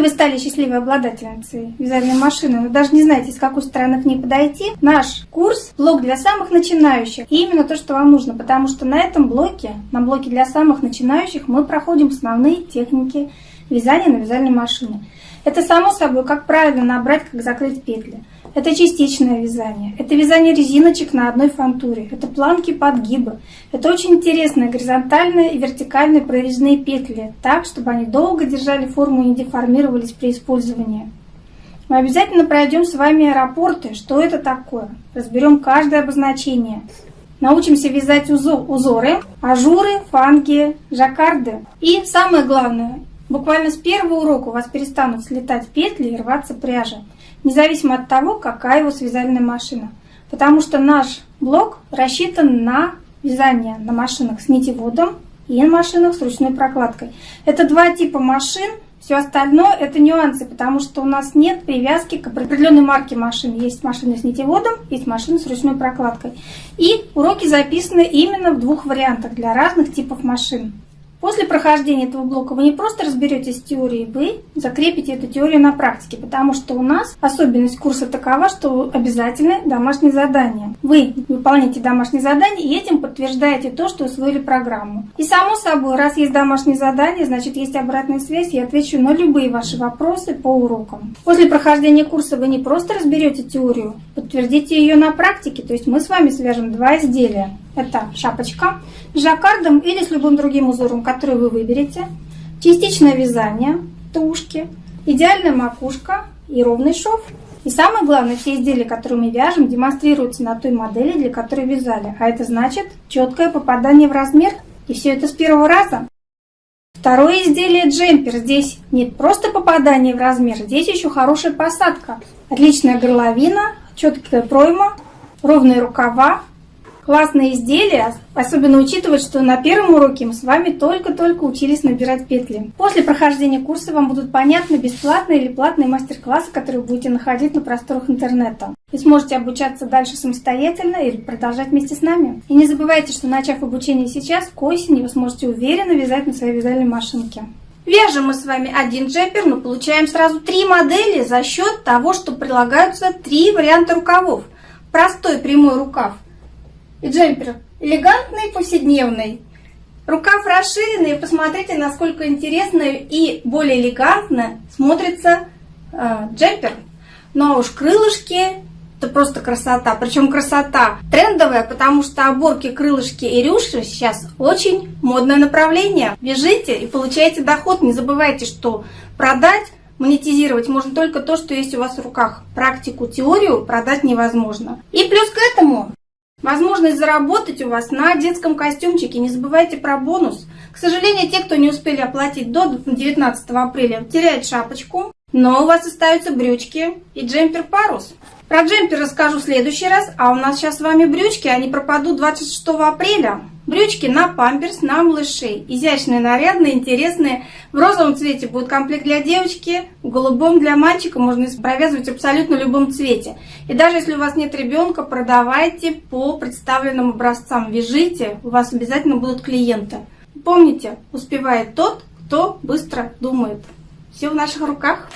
Если вы стали счастливой обладательницей вязальной машины, но даже не знаете, с какой стороны к ней подойти, наш курс – блок для самых начинающих. И именно то, что вам нужно, потому что на этом блоке, на блоке для самых начинающих, мы проходим основные техники вязания на вязальной машине. Это само собой, как правильно набрать, как закрыть петли. Это частичное вязание, это вязание резиночек на одной фантуре, это планки подгибы. Это очень интересные горизонтальные и вертикальные прорезные петли, так, чтобы они долго держали форму и не деформировались при использовании. Мы обязательно пройдем с вами аэропорты, что это такое. Разберем каждое обозначение. Научимся вязать узоры, ажуры, фанги, жаккарды. И самое главное, буквально с первого урока у вас перестанут слетать петли и рваться пряжа независимо от того, какая его связальная машина. Потому что наш блок рассчитан на вязание на машинах с нитеводом и на машинах с ручной прокладкой. Это два типа машин, все остальное это нюансы, потому что у нас нет привязки к определенной марке машин. Есть машины с нитеводом, есть машины с ручной прокладкой. И уроки записаны именно в двух вариантах для разных типов машин. После прохождения этого блока вы не просто разберетесь с теорией, вы закрепите эту теорию на практике, потому что у нас особенность курса такова, что обязательно домашнее задание. Вы выполняете домашнее задание и этим подтверждаете то, что усвоили программу. И само собой, раз есть домашнее задание, значит есть обратная связь, я отвечу на любые ваши вопросы по урокам. После прохождения курса вы не просто разберете теорию, подтвердите ее на практике, то есть мы с вами свяжем два изделия. Это шапочка с жаккардом или с любым другим узором, который вы выберете. Частичное вязание, тушки, идеальная макушка и ровный шов. И самое главное, все изделия, которые мы вяжем, демонстрируются на той модели, для которой вязали. А это значит четкое попадание в размер. И все это с первого раза. Второе изделие джемпер. Здесь нет просто попадания в размер, здесь еще хорошая посадка. Отличная горловина, четкая пройма, ровные рукава, классные изделия, особенно учитывая, что на первом уроке мы с вами только-только учились набирать петли. После прохождения курса вам будут понятны бесплатные или платные мастер-классы, которые будете находить на просторах интернета. Вы сможете обучаться дальше самостоятельно или продолжать вместе с нами. И не забывайте, что начав обучение сейчас, к осени вы сможете уверенно вязать на своей вязальной машинке. Вяжем мы с вами один джемпер, но получаем сразу три модели за счет того, что прилагаются три варианта рукавов. Простой прямой рукав – и джемпер элегантный, повседневный. Рукав расширенный, посмотрите, насколько интересно и более элегантно смотрится э, джемпер. Ну а уж крылышки, это просто красота. Причем красота трендовая, потому что оборки, крылышки и рюши сейчас очень модное направление. Вяжите и получаете доход. Не забывайте, что продать монетизировать можно только то, что есть у вас в руках. Практику, теорию продать невозможно. И плюс к этому Возможность заработать у вас на детском костюмчике. Не забывайте про бонус. К сожалению, те, кто не успели оплатить до 19 апреля, теряют шапочку. Но у вас остаются брючки и джемпер-парус. Про джемпер расскажу в следующий раз, а у нас сейчас с вами брючки, они пропадут 26 апреля. Брючки на памперс, на малышей. Изящные, нарядные, интересные. В розовом цвете будет комплект для девочки, в голубом для мальчика. Можно провязывать абсолютно любом цвете. И даже если у вас нет ребенка, продавайте по представленным образцам. Вяжите, у вас обязательно будут клиенты. Помните, успевает тот, кто быстро думает. Все в наших руках.